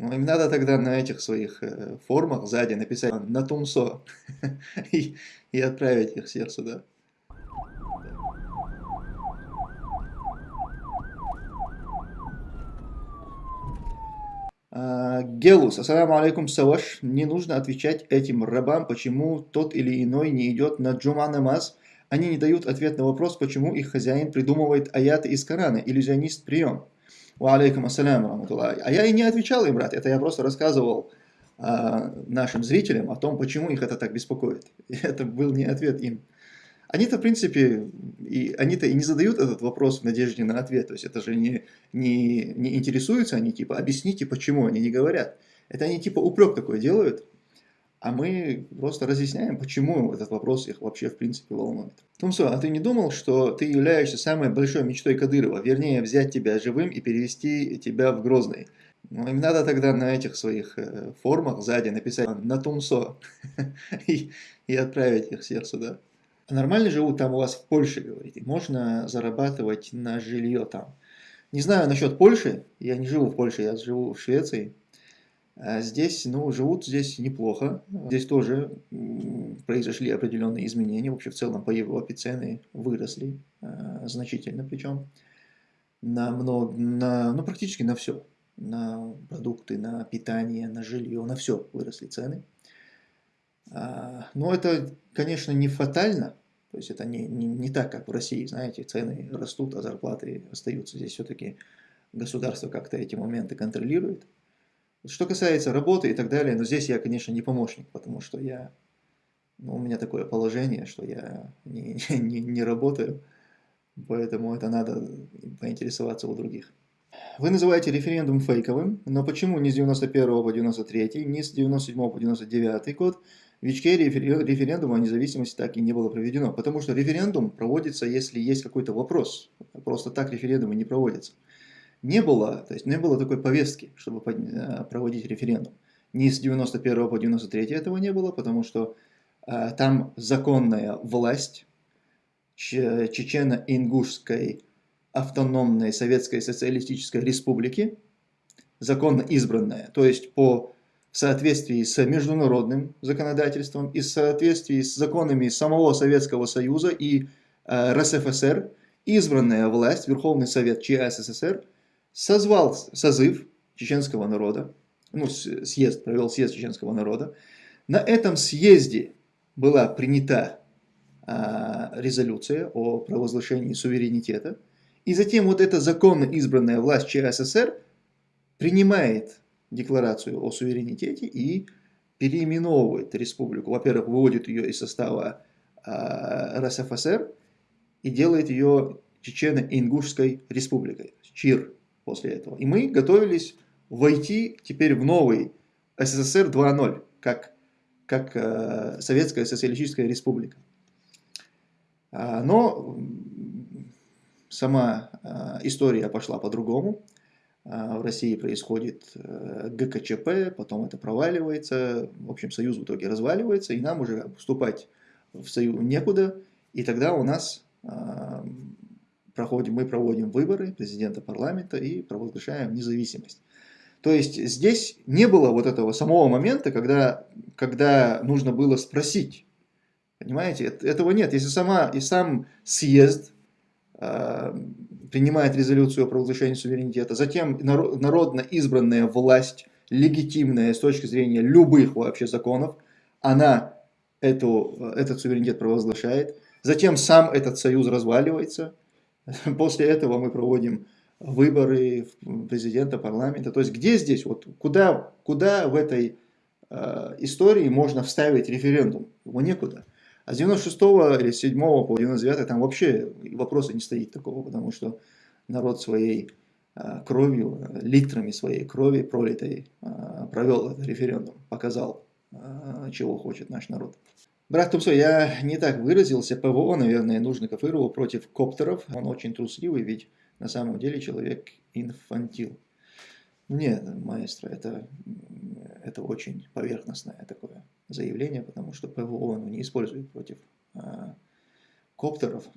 Ну, им надо тогда на этих своих э, формах сзади написать на Тумсо и, и отправить их всех сюда. А, Гелус, ассаламу алейкум, Саваш. Не нужно отвечать этим рабам, почему тот или иной не идет на джума намаз. Они не дают ответ на вопрос, почему их хозяин придумывает аяты из Корана, иллюзионист прием. Ва алейкум ассаляму А я и не отвечал им, брат, это я просто рассказывал а, нашим зрителям о том, почему их это так беспокоит. Это был не ответ им. Они-то, в принципе, и, они-то и не задают этот вопрос в надежде на ответ. То есть это же не, не, не интересуются они, типа, объясните, почему они не говорят. Это они типа упрек такой делают, а мы просто разъясняем, почему этот вопрос их вообще в принципе волнует. Тумсо, а ты не думал, что ты являешься самой большой мечтой Кадырова, вернее взять тебя живым и перевести тебя в Грозный? Ну, им надо тогда на этих своих э, формах сзади написать на Тумсо и, отправить их всех сюда. Нормально живут там у вас в Польше, говорите. Можно зарабатывать на жилье там. Не знаю насчет Польши. Я не живу в Польше, я живу в Швеции. А здесь, ну, живут здесь неплохо. Здесь тоже произошли определенные изменения. Вообще, в целом, по Европе цены выросли э, значительно, причем на много, на, ну, практически на все. На продукты, на питание, на жилье, на все выросли цены. А, но это, конечно, не фатально, то есть это не, не, не так, как в России, знаете, цены растут, а зарплаты остаются. Здесь все-таки государство как-то эти моменты контролирует. Что касается работы и так далее, но здесь я, конечно, не помощник, потому что я, ну, у меня такое положение, что я не, не, не работаю, поэтому это надо поинтересоваться у других. Вы называете референдум фейковым, но почему не с 91 по 93, не с 97 по 99 год, в Ичке референдума о независимости так и не было проведено, потому что референдум проводится, если есть какой-то вопрос. Просто так референдумы не проводятся. Не было, то есть не было такой повестки, чтобы э, проводить референдум. Ни с 91 по 93 этого не было, потому что э, там законная власть Чечено-Ингушской автономной Советской Социалистической Республики, законно избранная, то есть по в соответствии с международным законодательством и соответствии с законами самого Советского Союза и э, РСФСР, избранная власть, Верховный Совет ЧССР, созвал созыв чеченского народа, ну, съезд, провел съезд чеченского народа. На этом съезде была принята э, резолюция о провозглашении суверенитета, и затем вот эта законно избранная власть ЧССР принимает декларацию о суверенитете и переименовывает республику. Во-первых, выводит ее из состава э, РСФСР и делает ее Чечено-Ингушской республикой, ЧИР после этого. И мы готовились войти теперь в новый СССР 2.0, как, как э, Советская Социалистическая Республика. А, но сама э, история пошла по-другому. А, в России происходит э, ГКЧП, потом это проваливается, в общем, Союз в итоге разваливается, и нам уже вступать в Союз некуда, и тогда у нас а, проходим, мы проводим выборы президента парламента и провозглашаем независимость. То есть здесь не было вот этого самого момента, когда, когда нужно было спросить. Понимаете, этого нет. Если сама и сам съезд а, принимает резолюцию о провозглашении суверенитета, затем народно избранная власть, легитимная с точки зрения любых вообще законов, она эту, этот суверенитет провозглашает, затем сам этот союз разваливается, после этого мы проводим выборы президента, парламента, то есть где здесь, вот куда, куда в этой э, истории можно вставить референдум? Его некуда. А с 96 или 7 по 99 там вообще вопроса не стоит такого, потому что народ своей а, кровью, литрами своей крови пролитой а, провел этот референдум, показал, а, чего хочет наш народ. Брат Тумсо, я не так выразился, ПВО, наверное, нужно Кафырова против коптеров, он очень трусливый, ведь на самом деле человек инфантил. Нет, маэстро, это, это очень поверхностное такое заявление, потому что ПВО ну, не использует против а, коптеров.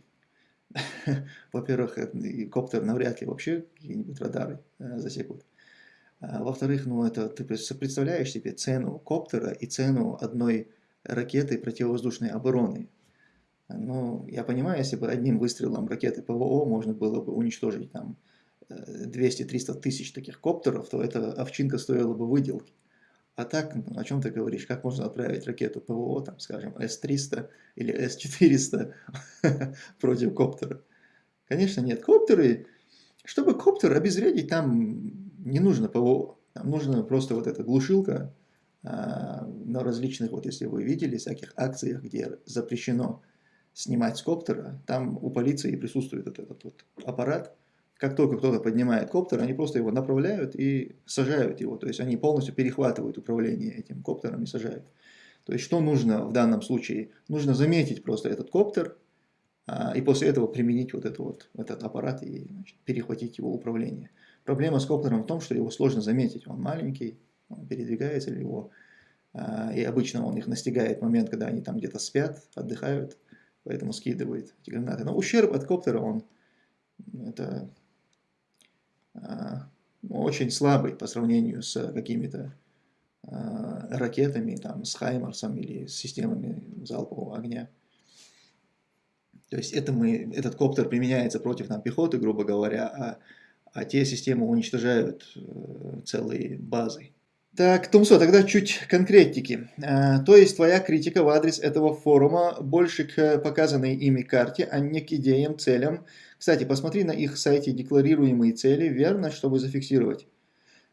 Во-первых, коптер навряд ли вообще какие-нибудь радары а, засекут. Во-вторых, ну это ты представляешь себе цену коптера и цену одной ракеты противовоздушной обороны. Ну, я понимаю, если бы одним выстрелом ракеты ПВО можно было бы уничтожить там 200-300 тысяч таких коптеров, то эта овчинка стоила бы выделки. А так, ну, о чем ты говоришь? Как можно отправить ракету ПВО, там, скажем, С-300 или С-400 против коптера? Конечно, нет. Коптеры, чтобы коптер обезвредить, там не нужно ПВО. Там нужна просто вот эта глушилка на различных, вот если вы видели, всяких акциях, где запрещено снимать с коптера, там у полиции присутствует вот этот вот аппарат, как только кто-то поднимает коптер, они просто его направляют и сажают его. То есть они полностью перехватывают управление этим коптером и сажают. То есть что нужно в данном случае? Нужно заметить просто этот коптер а, и после этого применить вот, это вот этот аппарат и значит, перехватить его управление. Проблема с коптером в том, что его сложно заметить. Он маленький, передвигается, или его, а, и обычно он их настигает в момент, когда они там где-то спят, отдыхают, поэтому скидывает эти гранаты. Но ущерб от коптера, он это а, очень слабый по сравнению с какими-то а, ракетами, там, с Хаймарсом или с системами залпового огня. То есть это мы, этот коптер применяется против нам, пехоты, грубо говоря, а, а те системы уничтожают э, целые базы. Так, Тумсо, тогда чуть конкретики. А, то есть твоя критика в адрес этого форума больше к показанной ими карте, а не к идеям, целям. Кстати, посмотри на их сайте декларируемые цели, верно, чтобы зафиксировать.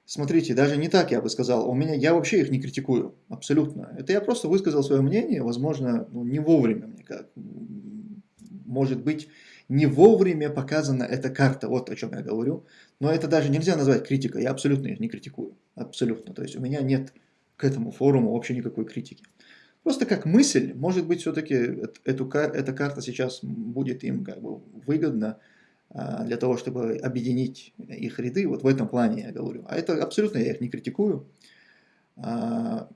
Смотрите, даже не так я бы сказал, у меня, я вообще их не критикую, абсолютно. Это я просто высказал свое мнение, возможно, ну, не вовремя, мне как, может быть, не вовремя показана эта карта, вот о чем я говорю. Но это даже нельзя назвать критикой, я абсолютно их не критикую. Абсолютно. То есть у меня нет к этому форуму вообще никакой критики. Просто как мысль, может быть, все-таки эту, эта карта сейчас будет им как бы выгодна а, для того, чтобы объединить их ряды. Вот в этом плане я говорю. А это абсолютно я их не критикую. А,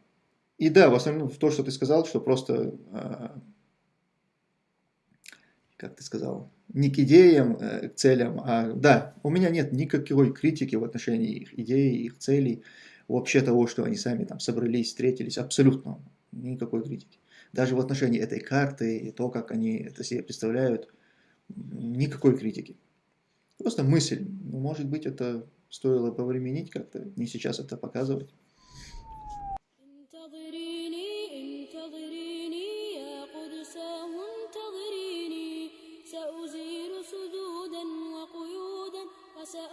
и да, в основном в то, что ты сказал, что просто, а, как ты сказал, не к идеям, э, к целям, а да, у меня нет никакой критики в отношении их идей, их целей, вообще того, что они сами там собрались, встретились, абсолютно никакой критики. Даже в отношении этой карты и то, как они это себе представляют, никакой критики. Просто мысль. Ну, может быть, это стоило повременить как-то, не сейчас это показывать. سأمحو